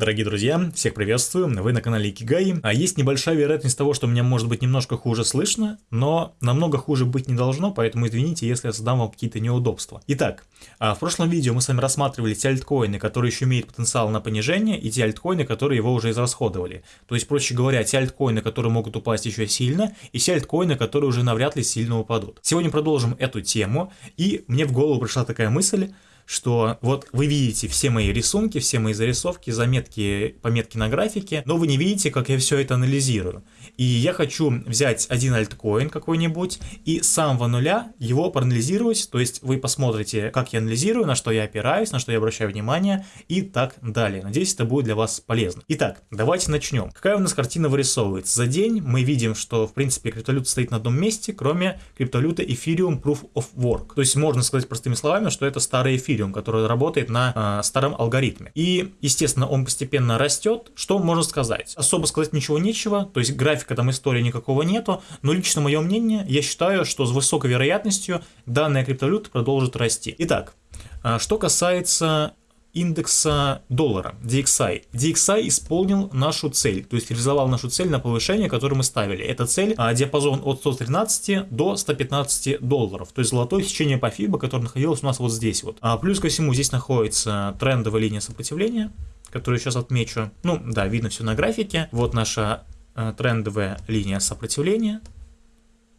Дорогие друзья, всех приветствую, вы на канале Икигай. А есть небольшая вероятность того, что меня может быть немножко хуже слышно, но намного хуже быть не должно, поэтому извините, если я создам вам какие-то неудобства. Итак, а, в прошлом видео мы с вами рассматривали те альткоины, которые еще имеют потенциал на понижение, и те альткоины, которые его уже израсходовали. То есть, проще говоря, те альткоины, которые могут упасть еще сильно, и те альткоины, которые уже навряд ли сильно упадут. Сегодня продолжим эту тему, и мне в голову пришла такая мысль, что вот вы видите все мои рисунки, все мои зарисовки, заметки, пометки на графике, но вы не видите, как я все это анализирую. И я хочу взять один альткоин какой-нибудь и с самого нуля его проанализировать, то есть вы посмотрите, как я анализирую, на что я опираюсь, на что я обращаю внимание и так далее. Надеюсь, это будет для вас полезно. Итак, давайте начнем. Какая у нас картина вырисовывается? За день мы видим, что в принципе криптовалюта стоит на одном месте, кроме криптовалюты Ethereum Proof of Work. То есть можно сказать простыми словами, что это старый эфир Ethereum, который работает на э, старом алгоритме. И, естественно, он постепенно растет. Что можно сказать? Особо сказать ничего нечего, то есть графика там истории никакого нету, но лично мое мнение, я считаю, что с высокой вероятностью данная криптовалюта продолжит расти. Итак, э, что касается индекса доллара, DXI. DXI исполнил нашу цель, то есть реализовал нашу цель на повышение, которую мы ставили. Эта цель а, диапазон от 113 до 115 долларов, то есть золотое сечение по FIBA, которое находилось у нас вот здесь вот. А плюс ко всему здесь находится трендовая линия сопротивления, которую сейчас отмечу. Ну да, видно все на графике. Вот наша а, трендовая линия сопротивления.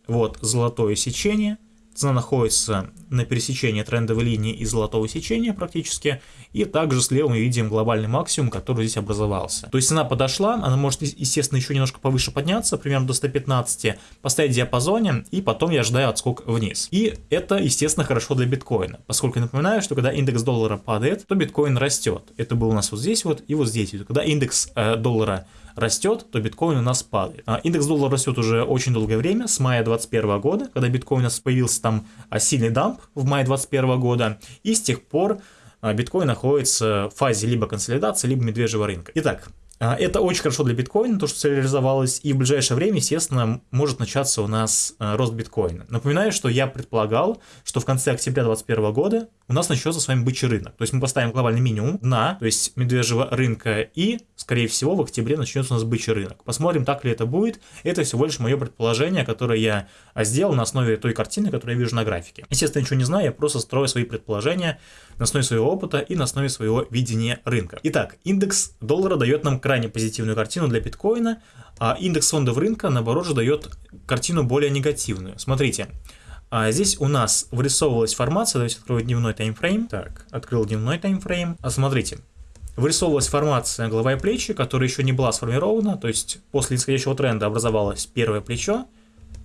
Вот золотое сечение. Цена находится на пересечении трендовой линии и золотого сечения практически. И также слева мы видим глобальный максимум, который здесь образовался. То есть цена подошла, она может, естественно, еще немножко повыше подняться, примерно до 115, поставить в диапазоне, и потом я ожидаю отскок вниз. И это, естественно, хорошо для биткоина, поскольку я напоминаю, что когда индекс доллара падает, то биткоин растет. Это было у нас вот здесь вот и вот здесь. Когда индекс э, доллара растет, то биткоин у нас падает. А индекс доллара растет уже очень долгое время, с мая 2021 года, когда биткоин у нас появился там а, сильный дамп в мае 2021 года, и с тех пор а, биткоин находится в фазе либо консолидации, либо медвежьего рынка. Итак, это очень хорошо для биткоина, то, что реализовалось, и в ближайшее время, естественно, может начаться у нас рост биткоина. Напоминаю, что я предполагал, что в конце октября 2021 года у нас начнется с вами бычий рынок. То есть мы поставим глобальный минимум дна, то есть медвежьего рынка, и, скорее всего, в октябре начнется у нас бычий рынок. Посмотрим, так ли это будет. Это всего лишь мое предположение, которое я сделал на основе той картины, которую я вижу на графике. Естественно, ничего не знаю, я просто строю свои предположения на основе своего опыта и на основе своего видения рынка. Итак, индекс доллара дает нам крайне позитивную картину для биткоина, а индекс фондов рынка, наоборот, же дает картину более негативную. Смотрите, а здесь у нас вырисовывалась формация, давайте открою дневной таймфрейм. Так, открыл дневной таймфрейм. А смотрите, вырисовывалась формация голова и плечи, которая еще не была сформирована, то есть после нисходящего тренда образовалось первое плечо,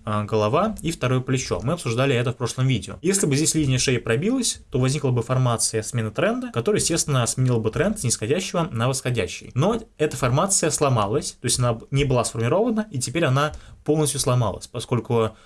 а, голова и второе плечо. Мы обсуждали это в прошлом видео. Если бы здесь линия шеи пробилась, то возникла бы формация смены тренда, которая, естественно, сменила бы тренд с нисходящего на восходящий. Но эта формация сломалась, то есть она не была сформирована, и теперь она полностью сломалась, поскольку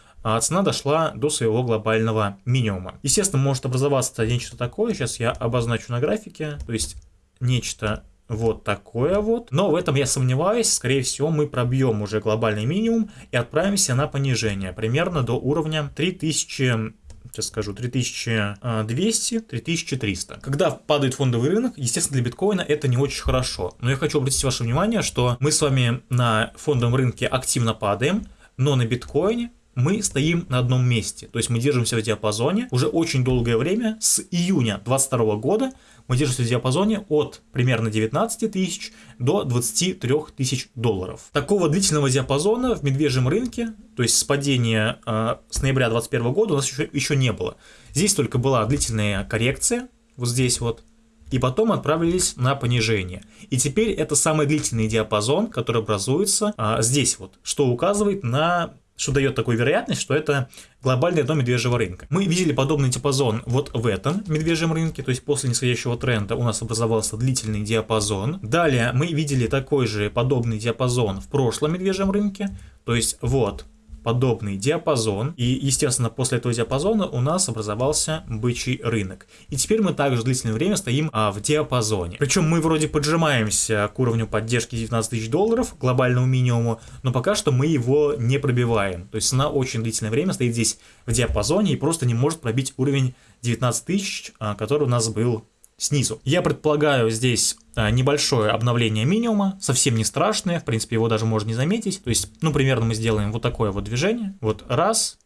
цена дошла до своего глобального минимума. Естественно, может образоваться нечто такое, сейчас я обозначу на графике, то есть нечто вот такое вот. Но в этом я сомневаюсь, скорее всего мы пробьем уже глобальный минимум и отправимся на понижение, примерно до уровня 3000 сейчас скажу, 3200-3300. Когда падает фондовый рынок, естественно, для биткоина это не очень хорошо. Но я хочу обратить ваше внимание, что мы с вами на фондовом рынке активно падаем, но на биткоине мы стоим на одном месте. То есть мы держимся в диапазоне уже очень долгое время, с июня 2022 года мы держимся в диапазоне от примерно 19 тысяч до 23 тысяч долларов. Такого длительного диапазона в медвежьем рынке, то есть с падения э, с ноября 2021 года у нас еще, еще не было. Здесь только была длительная коррекция, вот здесь вот, и потом отправились на понижение. И теперь это самый длительный диапазон, который образуется а, здесь вот, что указывает на что дает такую вероятность, что это глобальное дно медвежьего рынка. Мы видели подобный диапазон вот в этом медвежьем рынке, то есть после нисходящего тренда у нас образовался длительный диапазон. Далее мы видели такой же подобный диапазон в прошлом медвежьем рынке, то есть вот подобный диапазон. И, естественно, после этого диапазона у нас образовался бычий рынок. И теперь мы также длительное время стоим а, в диапазоне. Причем мы вроде поджимаемся к уровню поддержки 19 тысяч долларов, глобальному минимуму, но пока что мы его не пробиваем. То есть цена очень длительное время стоит здесь в диапазоне и просто не может пробить уровень 19 тысяч, а, который у нас был снизу. Я предполагаю здесь а, небольшое обновление минимума, совсем не страшное, в принципе его даже можно не заметить. То есть, ну примерно мы сделаем вот такое вот движение. Вот раз,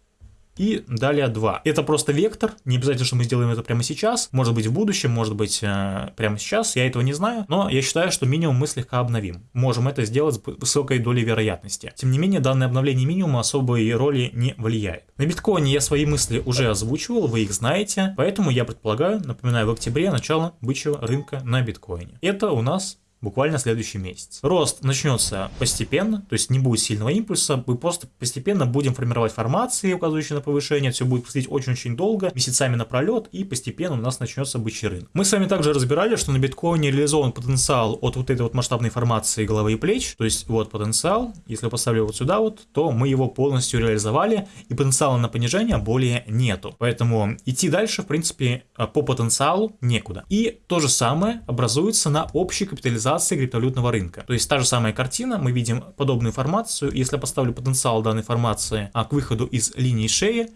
и далее 2. Это просто вектор, не обязательно, что мы сделаем это прямо сейчас, может быть в будущем, может быть э, прямо сейчас, я этого не знаю, но я считаю, что минимум мы слегка обновим. Можем это сделать с высокой долей вероятности. Тем не менее, данное обновление минимума особой роли не влияет. На биткоине я свои мысли уже озвучивал, вы их знаете, поэтому я предполагаю, напоминаю, в октябре начало бычьего рынка на биткоине. Это у нас буквально следующий месяц. Рост начнется постепенно, то есть не будет сильного импульса, мы просто постепенно будем формировать формации, указывающие на повышение, все будет происходить очень-очень долго, месяцами напролет, и постепенно у нас начнется бычий рынок. Мы с вами также разбирали, что на биткоине реализован потенциал от вот этой вот масштабной формации головы и плеч, то есть вот потенциал, если поставлю вот сюда вот, то мы его полностью реализовали, и потенциала на понижение более нету. Поэтому идти дальше, в принципе, по потенциалу некуда. И то же самое образуется на общей капитализации капитализации криптовалютного рынка. То есть та же самая картина, мы видим подобную информацию. Если я поставлю потенциал данной формации а, к выходу из линии шеи,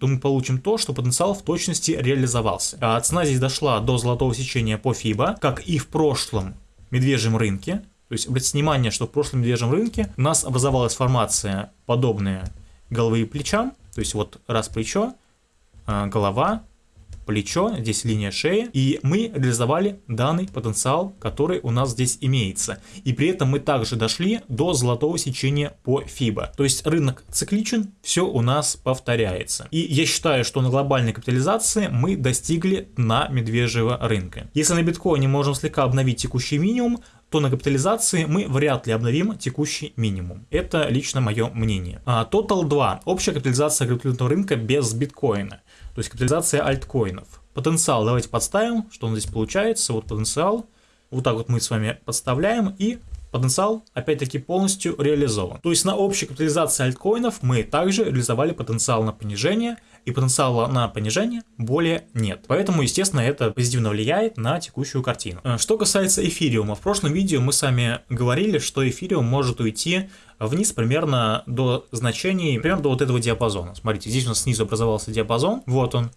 то мы получим то, что потенциал в точности реализовался. А цена здесь дошла до золотого сечения по FIBA, как и в прошлом медвежьем рынке. То есть обратите внимание, что в прошлом медвежьем рынке у нас образовалась формация подобная головы и плечам. То есть вот раз плечо, а, голова, плечо, здесь линия шеи, и мы реализовали данный потенциал, который у нас здесь имеется. И при этом мы также дошли до золотого сечения по FIBA. То есть рынок цикличен, все у нас повторяется. И я считаю, что на глобальной капитализации мы достигли на медвежьего рынка. Если на биткоине можем слегка обновить текущий минимум, то на капитализации мы вряд ли обновим текущий минимум. Это лично мое мнение. А, Total 2. Общая капитализация криптовалютного рынка без биткоина. То есть капитализация альткоинов. Потенциал давайте подставим, что он здесь получается. Вот потенциал. Вот так вот мы с вами подставляем и потенциал опять-таки полностью реализован. То есть на общей капитализации альткоинов мы также реализовали потенциал на понижение и потенциала на понижение более нет. Поэтому, естественно, это позитивно влияет на текущую картину. Э, что касается эфириума, в прошлом видео мы с вами говорили, что эфириум может уйти вниз примерно до значений, примерно до вот этого диапазона. Смотрите, здесь у нас снизу образовался диапазон, вот он.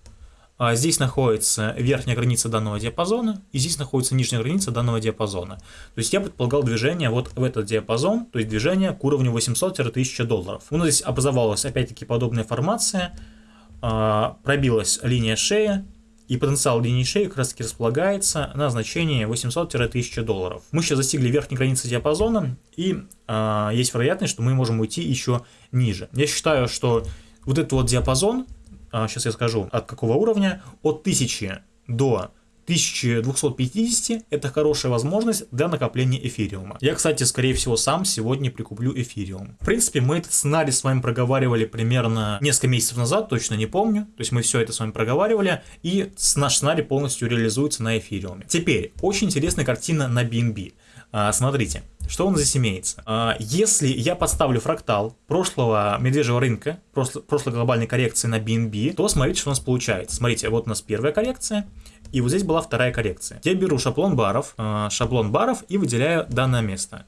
А здесь находится верхняя граница данного диапазона, и здесь находится нижняя граница данного диапазона. То есть я предполагал движение вот в этот диапазон, то есть движение к уровню 800-1000 долларов. У нас здесь образовалась опять-таки подобная формация, пробилась линия шеи, и потенциал линии шеи как раз таки располагается на значении 800-1000 долларов. Мы сейчас достигли верхней границы диапазона, и э, есть вероятность, что мы можем уйти еще ниже. Я считаю, что вот этот вот диапазон, э, сейчас я скажу от какого уровня, от 1000 до 1250 это хорошая возможность для накопления эфириума. Я, кстати, скорее всего сам сегодня прикуплю эфириум. В принципе, мы этот сценарий с вами проговаривали примерно несколько месяцев назад, точно не помню. То есть мы все это с вами проговаривали, и наш сценарий полностью реализуется на эфириуме. Теперь, очень интересная картина на BNB. А, смотрите, что нас здесь имеется? А, если я подставлю фрактал прошлого медвежьего рынка, прошлой глобальной коррекции на BNB, то смотрите, что у нас получается. Смотрите, вот у нас первая коррекция, и вот здесь была вторая коррекция. Я беру шаблон баров, э, шаблон баров и выделяю данное место.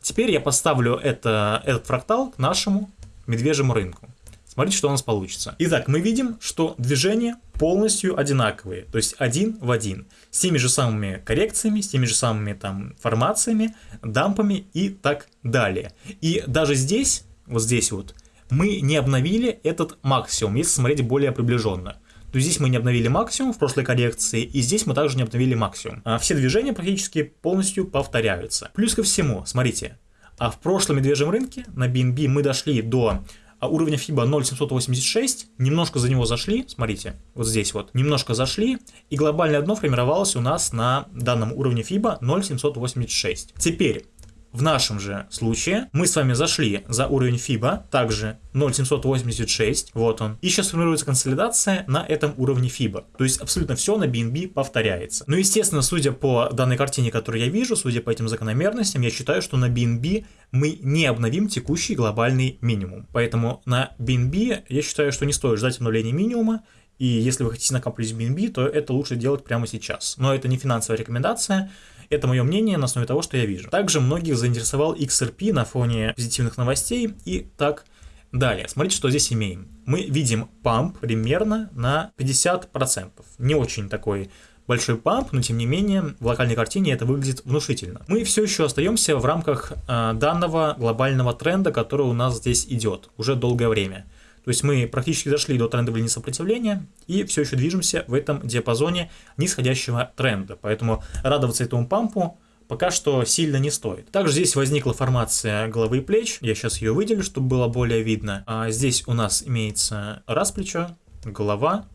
Теперь я поставлю это, этот фрактал к нашему медвежьему рынку. Смотрите, что у нас получится. Итак, мы видим, что движения полностью одинаковые, то есть один в один, с теми же самыми коррекциями, с теми же самыми там формациями, дампами и так далее. И даже здесь, вот здесь вот, мы не обновили этот максимум, если смотреть более приближенно то здесь мы не обновили максимум в прошлой коррекции, и здесь мы также не обновили максимум. А все движения практически полностью повторяются. Плюс ко всему, смотрите, а в прошлом медвежьем рынке на BNB мы дошли до а уровня FIBA 0,786, немножко за него зашли, смотрите, вот здесь вот, немножко зашли, и глобальное дно формировалось у нас на данном уровне FIBA 0,786. Теперь, в нашем же случае мы с вами зашли за уровень FIBA, также 0,786, вот он. И сейчас формируется консолидация на этом уровне FIBA. То есть абсолютно все на BNB повторяется. Ну, естественно, судя по данной картине, которую я вижу, судя по этим закономерностям, я считаю, что на BNB мы не обновим текущий глобальный минимум. Поэтому на BNB я считаю, что не стоит ждать обновления минимума, и если вы хотите накапливать BNB, то это лучше делать прямо сейчас. Но это не финансовая рекомендация, это мое мнение на основе того, что я вижу. Также многих заинтересовал XRP на фоне позитивных новостей и так далее. Смотрите, что здесь имеем. Мы видим памп примерно на 50%. Не очень такой большой памп, но тем не менее в локальной картине это выглядит внушительно. Мы все еще остаемся в рамках э, данного глобального тренда, который у нас здесь идет уже долгое время. То есть мы практически дошли до трендовой линии сопротивления и все еще движемся в этом диапазоне нисходящего тренда. Поэтому радоваться этому пампу пока что сильно не стоит. Также здесь возникла формация головы и плеч. Я сейчас ее выделю, чтобы было более видно. А здесь у нас имеется раз плечо, голова,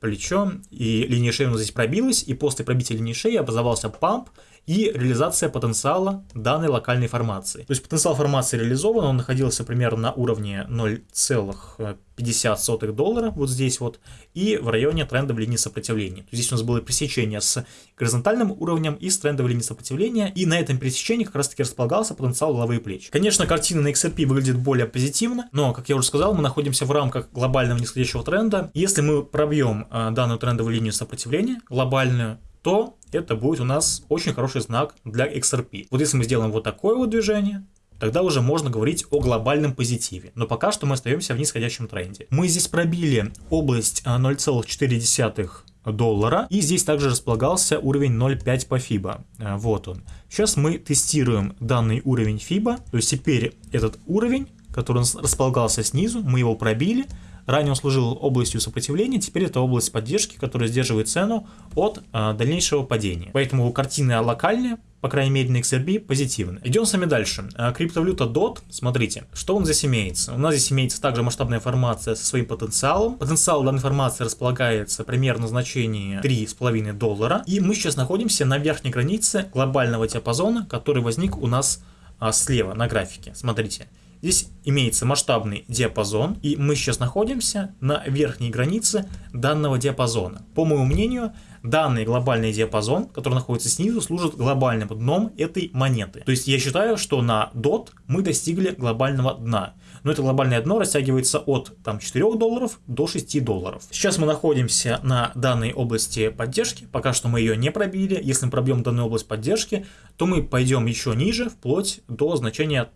плечо, и линия шеи у нас здесь пробилась, и после пробития линии шеи образовался памп, и реализация потенциала данной локальной формации. То есть потенциал формации реализован, он находился примерно на уровне 0,50 доллара, вот здесь вот, и в районе трендовой линии сопротивления. Здесь у нас было пересечение с горизонтальным уровнем и с трендовой линией сопротивления, и на этом пересечении как раз таки располагался потенциал головы и плеч. Конечно, картина на XRP выглядит более позитивно, но, как я уже сказал, мы находимся в рамках глобального нисходящего тренда. Если мы пробьем э, данную трендовую линию сопротивления, глобальную, то это будет у нас очень хороший знак для XRP. Вот если мы сделаем вот такое вот движение, тогда уже можно говорить о глобальном позитиве. Но пока что мы остаемся в нисходящем тренде. Мы здесь пробили область 0,4 а, доллара. И здесь также располагался уровень 0,5 по FIBA. А, вот он. Сейчас мы тестируем данный уровень FIBA. То есть теперь этот уровень, который располагался снизу, мы его пробили. Ранее он служил областью сопротивления, теперь это область поддержки, которая сдерживает цену от а, дальнейшего падения. Поэтому картина локальная, по крайней мере на XRB, позитивно. Идем с вами дальше. А, криптовалюта DOT, смотрите, что он здесь имеется. У нас здесь имеется также масштабная формация со своим потенциалом. Потенциал данной формации располагается примерно в значении 3,5 доллара. И мы сейчас находимся на верхней границе глобального диапазона, который возник у нас а, слева на графике. Смотрите. Здесь имеется масштабный диапазон, и мы сейчас находимся на верхней границе данного диапазона. По моему мнению, данный глобальный диапазон, который находится снизу, служит глобальным дном этой монеты. То есть я считаю, что на DOT мы достигли глобального дна но это глобальное дно растягивается от там, 4 долларов до 6 долларов. Сейчас мы находимся на данной области поддержки, пока что мы ее не пробили. Если мы пробьем данную область поддержки, то мы пойдем еще ниже, вплоть до значения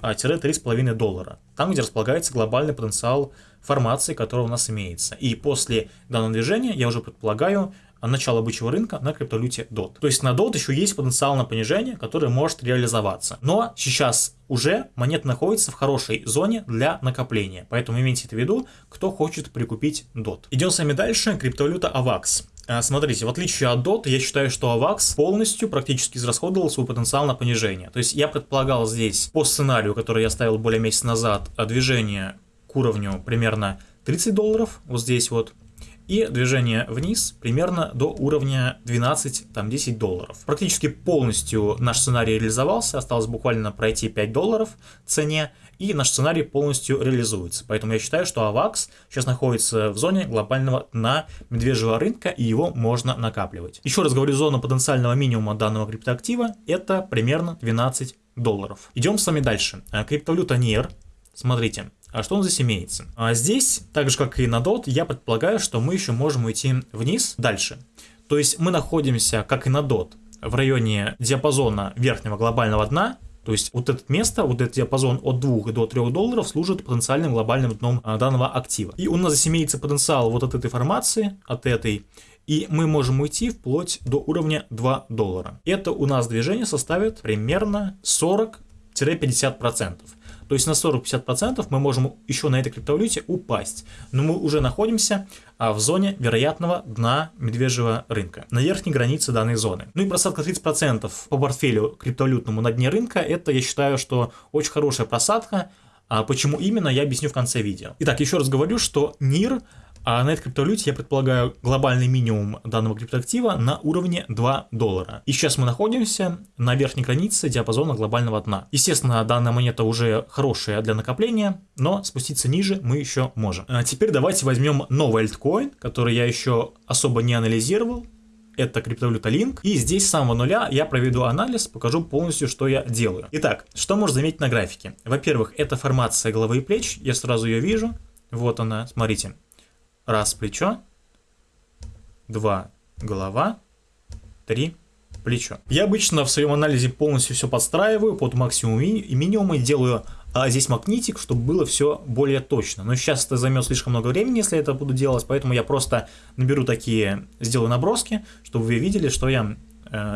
4-3,5 доллара, там, где располагается глобальный потенциал формации, который у нас имеется. И после данного движения, я уже предполагаю, начало бычьего рынка на криптовалюте DOT. То есть на DOT еще есть потенциал на понижение, который может реализоваться. Но сейчас уже монета находится в хорошей зоне для накопления. Поэтому имейте это в виду, кто хочет прикупить DOT. Идем с вами дальше. Криптовалюта AVAX. А, смотрите, в отличие от DOT, я считаю, что AVAX полностью практически израсходовал свой потенциал на понижение. То есть я предполагал здесь по сценарию, который я ставил более месяца назад, движение к уровню примерно 30 долларов, вот здесь вот, и движение вниз примерно до уровня 12-10 долларов. Практически полностью наш сценарий реализовался, осталось буквально пройти 5 долларов цене, и наш сценарий полностью реализуется. Поэтому я считаю, что AVAX сейчас находится в зоне глобального дна медвежьего рынка, и его можно накапливать. Еще раз говорю, зона потенциального минимума данного криптоактива это примерно 12 долларов. Идем с вами дальше. Криптовалюта NIR. Смотрите, а что нас здесь имеется? А здесь, так же как и на DOT, я предполагаю, что мы еще можем уйти вниз дальше. То есть мы находимся, как и на DOT, в районе диапазона верхнего глобального дна, то есть вот это место, вот этот диапазон от 2 до 3 долларов служит потенциальным глобальным дном а, данного актива. И у нас здесь имеется потенциал вот от этой формации, от этой, и мы можем уйти вплоть до уровня 2 доллара. Это у нас движение составит примерно 40-50%. То есть на 40-50% мы можем еще на этой криптовалюте упасть. Но мы уже находимся а, в зоне вероятного дна медвежьего рынка, на верхней границе данной зоны. Ну и просадка 30% по портфелю криптовалютному на дне рынка, это я считаю, что очень хорошая просадка. А почему именно, я объясню в конце видео. Итак, еще раз говорю, что НИР а на этой криптовалюте я предполагаю глобальный минимум данного криптоактива на уровне 2 доллара. И сейчас мы находимся на верхней границе диапазона глобального дна. Естественно, данная монета уже хорошая для накопления, но спуститься ниже мы еще можем. А теперь давайте возьмем новый альткоин, который я еще особо не анализировал это криптовалюта Link. И здесь с самого нуля я проведу анализ, покажу полностью, что я делаю. Итак, что можно заметить на графике? Во-первых, это формация головы и плеч, я сразу ее вижу. Вот она, смотрите. Раз плечо, два голова, три плечо. Я обычно в своем анализе полностью все подстраиваю под максимум и минимум и делаю а здесь магнитик, чтобы было все более точно. Но сейчас это займет слишком много времени, если это буду делать, поэтому я просто наберу такие, сделаю наброски, чтобы вы видели, что я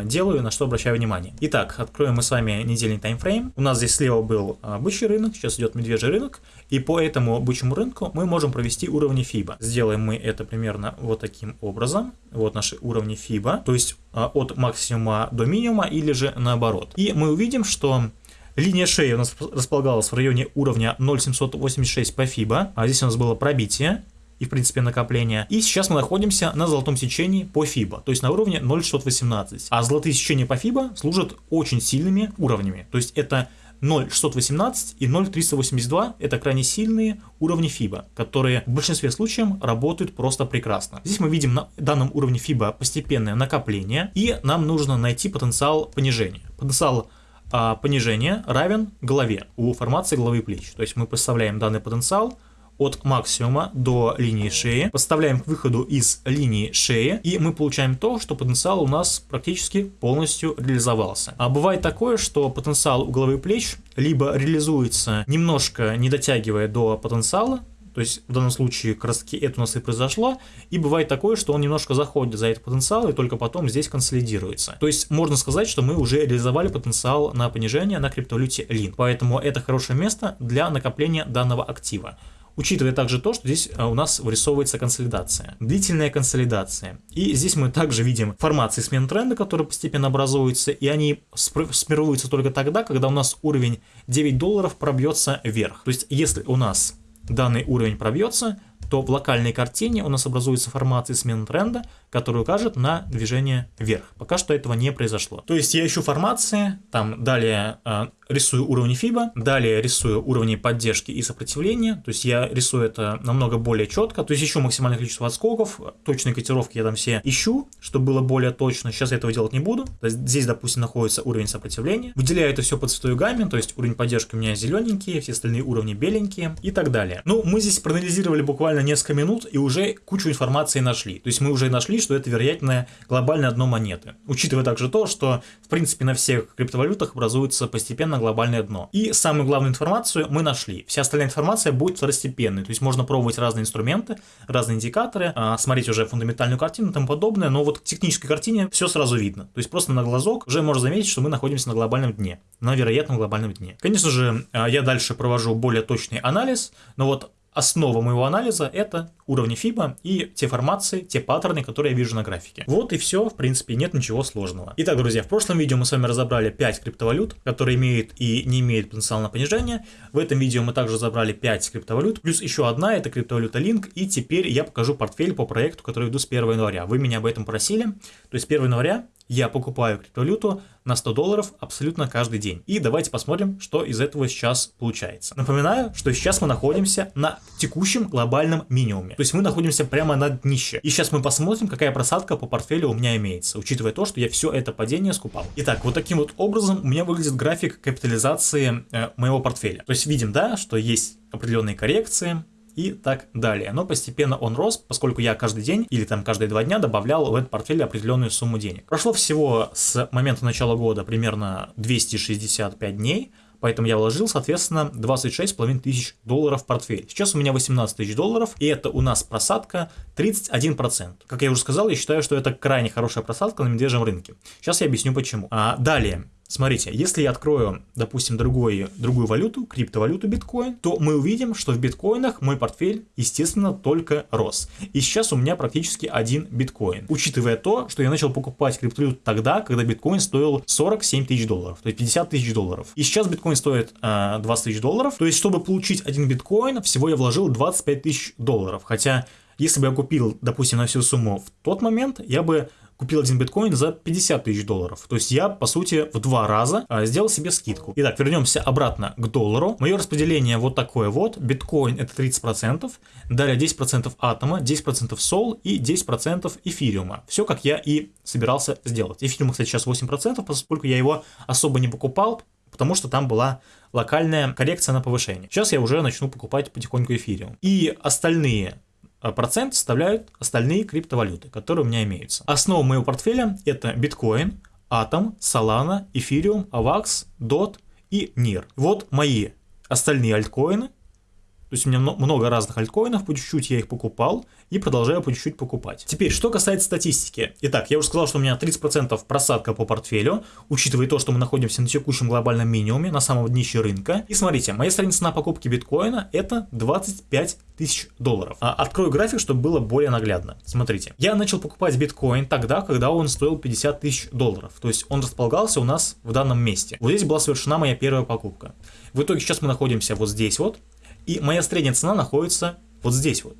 делаю, на что обращаю внимание. Итак, откроем мы с вами недельный таймфрейм. У нас здесь слева был а, бычий рынок, сейчас идет медвежий рынок, и по этому бычьему рынку мы можем провести уровни FIBA. Сделаем мы это примерно вот таким образом. Вот наши уровни FIBA, то есть а, от максимума до минимума или же наоборот. И мы увидим, что Линия шеи у нас располагалась в районе уровня 0,786 по FIBA, а здесь у нас было пробитие и, в принципе, накопление. И сейчас мы находимся на золотом сечении по FIBA, то есть на уровне 0,618. А золотые сечения по FIBA служат очень сильными уровнями, то есть это 0,618 и 0,382 это крайне сильные уровни FIBA, которые в большинстве случаев работают просто прекрасно. Здесь мы видим на данном уровне FIBA постепенное накопление, и нам нужно найти потенциал понижения. Потенциал а понижение равен голове у формации головы и плеч. То есть мы поставляем данный потенциал от максимума до линии шеи, подставляем к выходу из линии шеи, и мы получаем то, что потенциал у нас практически полностью реализовался. А бывает такое, что потенциал у головы плеч либо реализуется немножко не дотягивая до потенциала, то есть в данном случае как раз таки это у нас и произошло. И бывает такое, что он немножко заходит за этот потенциал и только потом здесь консолидируется. То есть можно сказать, что мы уже реализовали потенциал на понижение на криптовалюте LIN. Поэтому это хорошее место для накопления данного актива. Учитывая также то, что здесь а, у нас вырисовывается консолидация, длительная консолидация. И здесь мы также видим формации смен тренда, которые постепенно образуются, и они сформируются только тогда, когда у нас уровень 9 долларов пробьется вверх. То есть если у нас данный уровень пробьется, то в локальной картине у нас образуется формация смены тренда, которая укажет на движение вверх. Пока что этого не произошло. То есть я ищу формации, там далее э, рисую уровни FIBA, далее рисую уровни поддержки и сопротивления, то есть я рисую это намного более четко, то есть ищу максимальное количество отскоков, точные котировки я там все ищу, чтобы было более точно, сейчас я этого делать не буду, здесь, допустим, находится уровень сопротивления, выделяю это все по цветовой гамме, то есть уровень поддержки у меня зелененькие, все остальные уровни беленькие и так далее. Ну, мы здесь проанализировали буквально несколько минут и уже кучу информации нашли, то есть мы уже нашли, что это вероятно глобальное дно монеты. Учитывая также то, что в принципе на всех криптовалютах образуется постепенно глобальное дно. И самую главную информацию мы нашли. Вся остальная информация будет второстепенной. То есть можно пробовать разные инструменты, разные индикаторы, а, смотреть уже фундаментальную картину и тому подобное, но вот к технической картине все сразу видно. То есть просто на глазок уже можно заметить, что мы находимся на глобальном дне, на вероятном глобальном дне. Конечно же, а, я дальше провожу более точный анализ, но вот Основа моего анализа это уровни FIBA и те формации, те паттерны, которые я вижу на графике. Вот и все, в принципе, нет ничего сложного. Итак, друзья, в прошлом видео мы с вами разобрали 5 криптовалют, которые имеют и не имеют потенциал на понижение. В этом видео мы также забрали 5 криптовалют, плюс еще одна, это криптовалюта Link, и теперь я покажу портфель по проекту, который веду с 1 января. Вы меня об этом просили, то есть 1 января я покупаю криптовалюту на 100 долларов абсолютно каждый день. И давайте посмотрим, что из этого сейчас получается. Напоминаю, что сейчас мы находимся на текущем глобальном минимуме. То есть мы находимся прямо на днище. И сейчас мы посмотрим, какая просадка по портфелю у меня имеется, учитывая то, что я все это падение скупал. Итак, вот таким вот образом у меня выглядит график капитализации э, моего портфеля. То есть видим, да, что есть определенные коррекции, и так далее. Но постепенно он рос, поскольку я каждый день или там каждые два дня добавлял в этот портфель определенную сумму денег. Прошло всего с момента начала года примерно 265 дней, Поэтому я вложил, соответственно, 26,5 тысяч долларов в портфель. Сейчас у меня 18 тысяч долларов, и это у нас просадка 31%. Как я уже сказал, я считаю, что это крайне хорошая просадка на медвежьем рынке. Сейчас я объясню почему. А, далее, Смотрите, если я открою, допустим, другой, другую валюту, криптовалюту биткоин, то мы увидим, что в биткоинах мой портфель, естественно, только рос. И сейчас у меня практически один биткоин. Учитывая то, что я начал покупать криптовалюту тогда, когда биткоин стоил 47 тысяч долларов, то есть 50 тысяч долларов. И сейчас биткоин стоит э, 20 тысяч долларов. То есть, чтобы получить один биткоин, всего я вложил 25 тысяч долларов. Хотя, если бы я купил, допустим, на всю сумму в тот момент, я бы купил один биткоин за 50 тысяч долларов. То есть я, по сути, в два раза а, сделал себе скидку. Итак, вернемся обратно к доллару. Мое распределение вот такое вот. Биткоин это 30%, далее 10% атома, 10% сол и 10% эфириума. Все, как я и собирался сделать. Эфириум, кстати, сейчас 8%, поскольку я его особо не покупал, потому что там была локальная коррекция на повышение. Сейчас я уже начну покупать потихоньку эфириум. И остальные процент составляют остальные криптовалюты, которые у меня имеются. Основа моего портфеля это биткоин, Atom, Solana, Ethereum, AVAX, DOT и NIR. Вот мои остальные альткоины, то есть у меня много разных альткоинов, по чуть-чуть я их покупал и продолжаю по чуть-чуть покупать. Теперь, что касается статистики. Итак, я уже сказал, что у меня 30% просадка по портфелю, учитывая то, что мы находимся на текущем глобальном минимуме, на самом днище рынка. И смотрите, моя страница на покупке биткоина это 25 тысяч долларов. А, открою график, чтобы было более наглядно. Смотрите, я начал покупать биткоин тогда, когда он стоил 50 тысяч долларов. То есть он располагался у нас в данном месте. Вот здесь была совершена моя первая покупка. В итоге сейчас мы находимся вот здесь вот. И моя средняя цена находится вот здесь вот.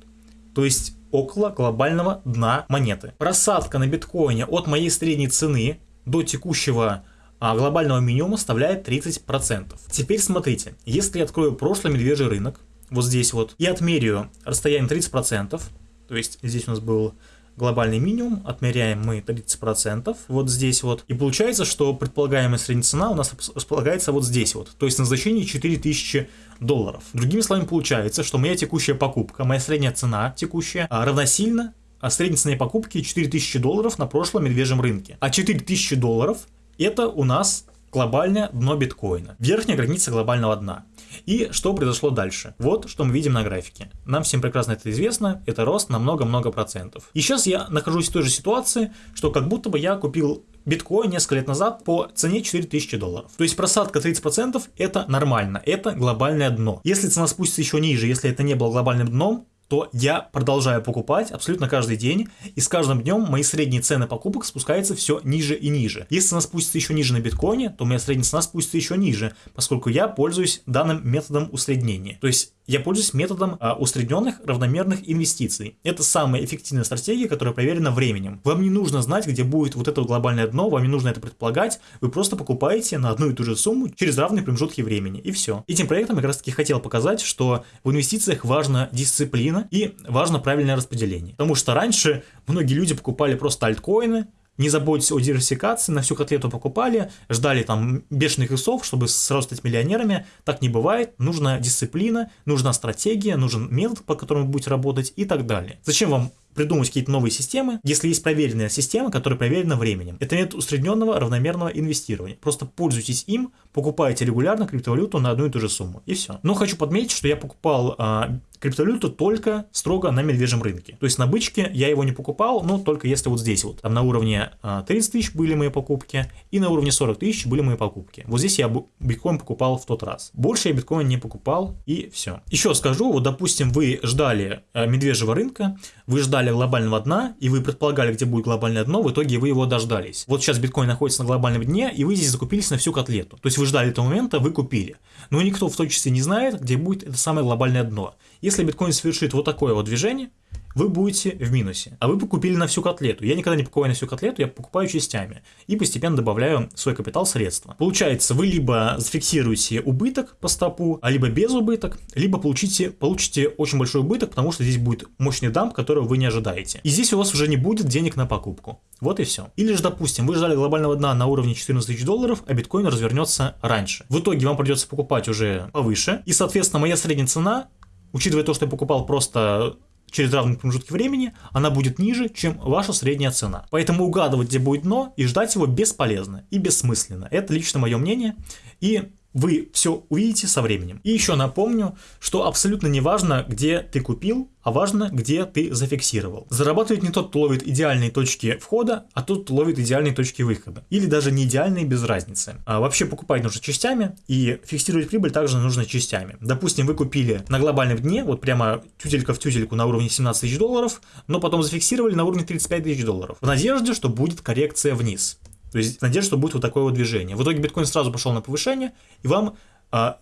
То есть около глобального дна монеты. Просадка на биткоине от моей средней цены до текущего а, глобального минимума составляет 30%. Теперь смотрите, если я открою прошлый медвежий рынок, вот здесь вот, и отмерю расстояние 30%, то есть здесь у нас был глобальный минимум, отмеряем мы 30%, вот здесь вот, и получается, что предполагаемая средняя цена у нас располагается вот здесь вот, то есть на значении 4000 долларов. Другими словами, получается, что моя текущая покупка, моя средняя цена текущая а, равносильно а средней цене покупки 4000 долларов на прошлом медвежьем рынке. А 4000 долларов это у нас глобальное дно биткоина, верхняя граница глобального дна. И что произошло дальше? Вот что мы видим на графике. Нам всем прекрасно это известно, это рост на много-много процентов. И сейчас я нахожусь в той же ситуации, что как будто бы я купил биткоин несколько лет назад по цене 4000 долларов. То есть просадка 30% это нормально, это глобальное дно. Если цена спустится еще ниже, если это не было глобальным дном, то я продолжаю покупать абсолютно каждый день, и с каждым днем мои средние цены покупок спускаются все ниже и ниже. Если цена спустится еще ниже на биткоине, то моя средняя цена спустится еще ниже, поскольку я пользуюсь данным методом усреднения. То есть я пользуюсь методом а, усредненных равномерных инвестиций. Это самая эффективная стратегия, которая проверена временем. Вам не нужно знать, где будет вот это глобальное дно, вам не нужно это предполагать, вы просто покупаете на одну и ту же сумму через равные промежутки времени, и все. Этим проектом я как раз таки хотел показать, что в инвестициях важна дисциплина и важно правильное распределение. Потому что раньше многие люди покупали просто альткоины, не заботьтесь о диверсификации, на всю котлету покупали, ждали там бешеных исов, чтобы сразу стать миллионерами. Так не бывает. Нужна дисциплина, нужна стратегия, нужен метод, по которому вы будете работать и так далее. Зачем вам придумать какие-то новые системы, если есть проверенная система, которая проверена временем. Это метод усредненного равномерного инвестирования. Просто пользуйтесь им, покупайте регулярно криптовалюту на одну и ту же сумму. И все. Но хочу подметить, что я покупал а, криптовалюту только строго на медвежьем рынке. То есть на бычке я его не покупал, но только если вот здесь вот. Там на уровне 30 а, тысяч были мои покупки, и на уровне 40 тысяч были мои покупки. Вот здесь я биткоин покупал в тот раз. Больше я биткоин не покупал, и все. Еще скажу, вот допустим, вы ждали а, медвежьего рынка, вы ждали глобального дна, и вы предполагали, где будет глобальное дно, в итоге вы его дождались. Вот сейчас биткоин находится на глобальном дне, и вы здесь закупились на всю котлету. То есть вы ждали этого момента, вы купили. Но никто в точности не знает, где будет это самое глобальное дно. Если биткоин совершит вот такое вот движение, вы будете в минусе. А вы покупили на всю котлету. Я никогда не покупаю на всю котлету, я покупаю частями. И постепенно добавляю в свой капитал средства. Получается, вы либо зафиксируете убыток по стопу, а либо без убыток, либо получите, получите очень большой убыток, потому что здесь будет мощный дамп, которого вы не ожидаете. И здесь у вас уже не будет денег на покупку. Вот и все. Или же, допустим, вы ждали глобального дна на уровне 14 тысяч долларов, а биткоин развернется раньше. В итоге вам придется покупать уже повыше. И, соответственно, моя средняя цена учитывая то, что я покупал просто через равные промежутки времени, она будет ниже, чем ваша средняя цена. Поэтому угадывать, где будет дно, и ждать его бесполезно и бессмысленно. Это лично мое мнение. И вы все увидите со временем. И еще напомню, что абсолютно не важно, где ты купил, а важно, где ты зафиксировал. Зарабатывает не тот, кто ловит идеальные точки входа, а тот, кто ловит идеальные точки выхода. Или даже не идеальные без разницы. А вообще покупать нужно частями, и фиксировать прибыль также нужно частями. Допустим, вы купили на глобальном дне, вот прямо тютелька в тютельку на уровне 17 тысяч долларов, но потом зафиксировали на уровне 35 тысяч долларов. В надежде, что будет коррекция вниз. То есть надежда, что будет вот такое вот движение. В итоге биткоин сразу пошел на повышение, и вам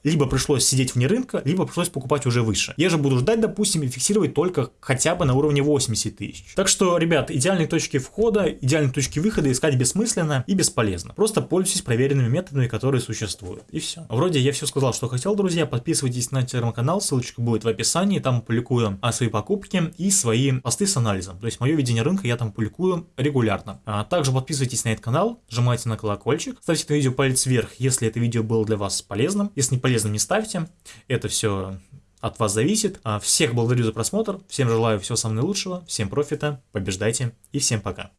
либо пришлось сидеть вне рынка, либо пришлось покупать уже выше. Я же буду ждать, допустим, и фиксировать только хотя бы на уровне 80 тысяч. Так что, ребят, идеальные точки входа, идеальные точки выхода искать бессмысленно и бесполезно. Просто пользуйтесь проверенными методами, которые существуют. И все. Вроде я все сказал, что хотел, друзья. Подписывайтесь на телеграм-канал, ссылочка будет в описании. Там публикую а, свои покупки и свои посты с анализом. То есть мое видение рынка я там публикую регулярно. А также подписывайтесь на этот канал, нажимайте на колокольчик, ставьте это видео палец вверх, если это видео было для вас полезным. Если не полезным, не ставьте. Это все от вас зависит. А всех благодарю за просмотр. Всем желаю всего самого наилучшего. Всем профита. Побеждайте. И всем пока.